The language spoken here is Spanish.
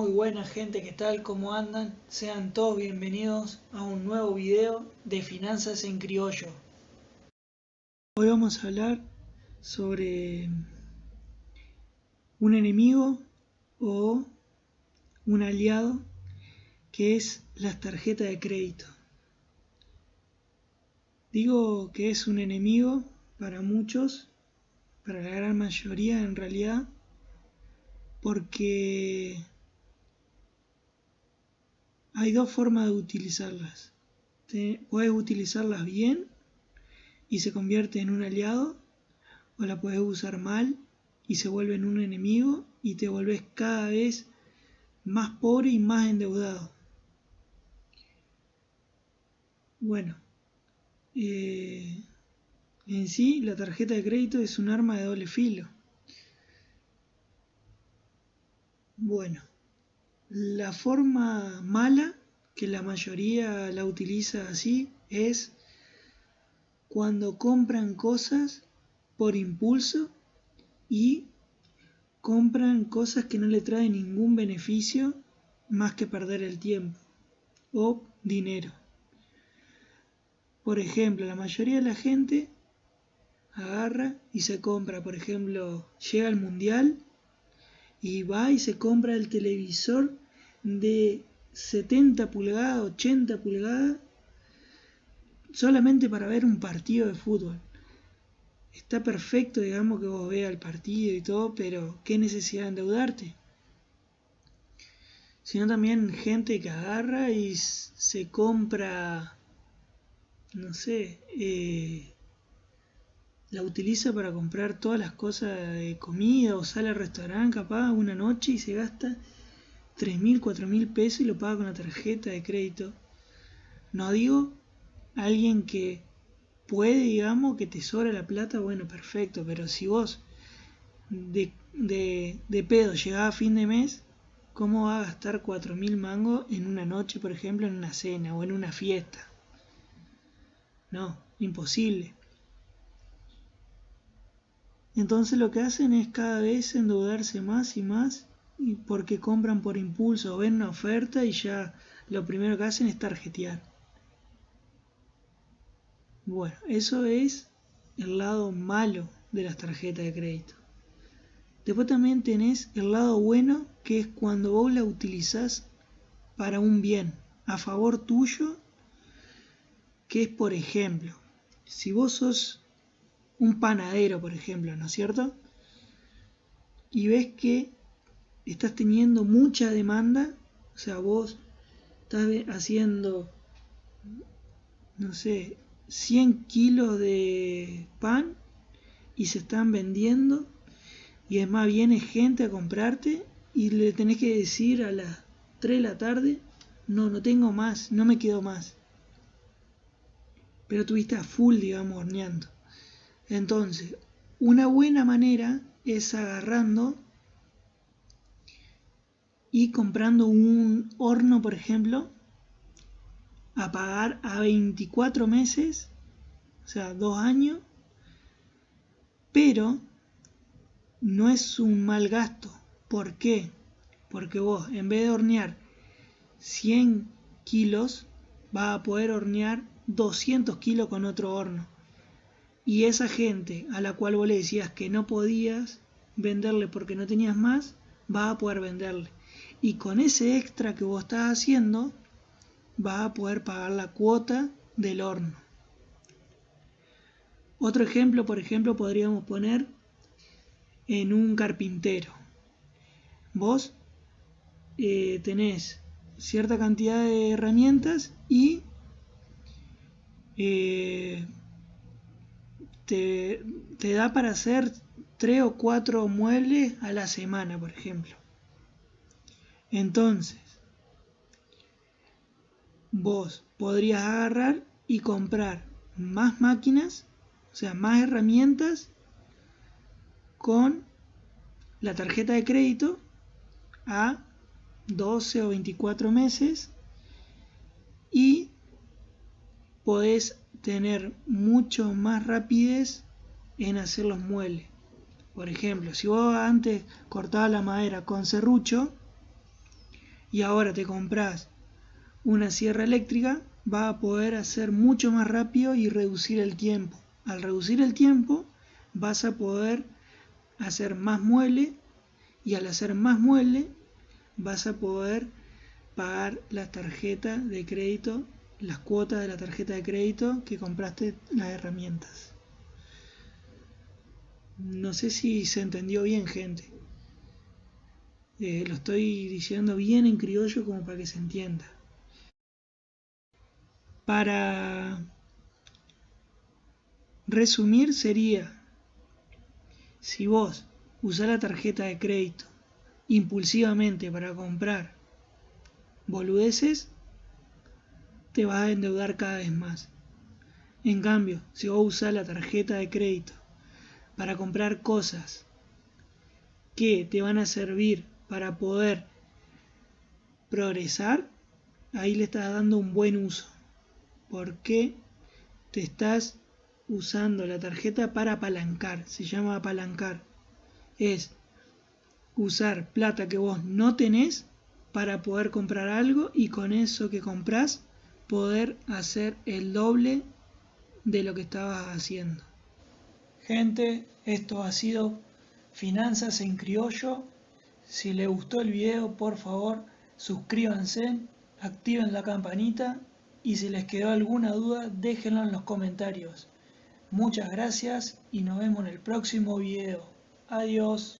Muy buena gente, ¿qué tal? ¿Cómo andan? Sean todos bienvenidos a un nuevo video de Finanzas en Criollo. Hoy vamos a hablar sobre un enemigo o un aliado que es las tarjetas de crédito. Digo que es un enemigo para muchos, para la gran mayoría en realidad, porque hay dos formas de utilizarlas. puedes utilizarlas bien y se convierte en un aliado, o la puedes usar mal y se vuelve en un enemigo y te vuelves cada vez más pobre y más endeudado. Bueno, eh, en sí la tarjeta de crédito es un arma de doble filo. Bueno, la forma mala, que la mayoría la utiliza así, es cuando compran cosas por impulso y compran cosas que no le traen ningún beneficio más que perder el tiempo o dinero. Por ejemplo, la mayoría de la gente agarra y se compra, por ejemplo, llega al mundial y va y se compra el televisor de 70 pulgadas, 80 pulgadas, solamente para ver un partido de fútbol. Está perfecto, digamos, que vos veas el partido y todo, pero ¿qué necesidad de endeudarte? Sino también gente que agarra y se compra, no sé, eh, la utiliza para comprar todas las cosas de comida o sale al restaurante capaz una noche y se gasta 3.000, 4.000 pesos y lo paga con la tarjeta de crédito. No digo alguien que puede, digamos, que te sobra la plata, bueno, perfecto, pero si vos de, de, pedo llegás a fin de mes, ¿cómo va a gastar 4.000 mangos en una noche, por ejemplo, en una cena o en una fiesta? No, imposible. Entonces lo que hacen es cada vez endeudarse más y más y porque compran por impulso ven una oferta y ya lo primero que hacen es tarjetear. Bueno, eso es el lado malo de las tarjetas de crédito. Después también tenés el lado bueno, que es cuando vos la utilizás para un bien, a favor tuyo, que es por ejemplo, si vos sos un panadero, por ejemplo, ¿no es cierto? Y ves que estás teniendo mucha demanda, o sea, vos estás haciendo, no sé, 100 kilos de pan y se están vendiendo y es más viene gente a comprarte y le tenés que decir a las 3 de la tarde, no, no tengo más, no me quedo más. Pero tuviste a full, digamos, horneando. Entonces, una buena manera es agarrando y comprando un horno, por ejemplo, a pagar a 24 meses, o sea, dos años, pero no es un mal gasto. ¿Por qué? Porque vos, en vez de hornear 100 kilos, vas a poder hornear 200 kilos con otro horno. Y esa gente a la cual vos le decías que no podías venderle porque no tenías más, vas a poder venderle. Y con ese extra que vos estás haciendo, vas a poder pagar la cuota del horno. Otro ejemplo, por ejemplo, podríamos poner en un carpintero. Vos eh, tenés cierta cantidad de herramientas y eh, te, da para hacer tres o cuatro muebles a la semana, por ejemplo. Entonces, vos podrías agarrar y comprar más máquinas, o sea, más herramientas con la tarjeta de crédito a 12 o 24 meses y podés tener mucho más rapidez en hacer los muebles. Por ejemplo, si vos antes cortabas la madera con serrucho, y ahora te compras una sierra eléctrica, va a poder hacer mucho más rápido y reducir el tiempo. Al reducir el tiempo vas a poder hacer más mueble y al hacer más mueble vas a poder pagar la tarjeta de crédito, las cuotas de la tarjeta de crédito que compraste las herramientas. No sé si se entendió bien, gente. Eh, lo estoy diciendo bien en criollo como para que se entienda. Para resumir sería, si vos usás la tarjeta de crédito impulsivamente para comprar boludeces, te vas a endeudar cada vez más. En cambio, si vos usás la tarjeta de crédito para comprar cosas que te van a servir para poder progresar, ahí le estás dando un buen uso. Porque te estás usando la tarjeta para apalancar, se llama apalancar. Es usar plata que vos no tenés para poder comprar algo y con eso que compras poder hacer el doble de lo que estabas haciendo. Gente, esto ha sido Finanzas en Criollo. Si les gustó el video, por favor, suscríbanse, activen la campanita y si les quedó alguna duda, déjenlo en los comentarios. Muchas gracias y nos vemos en el próximo video. Adiós.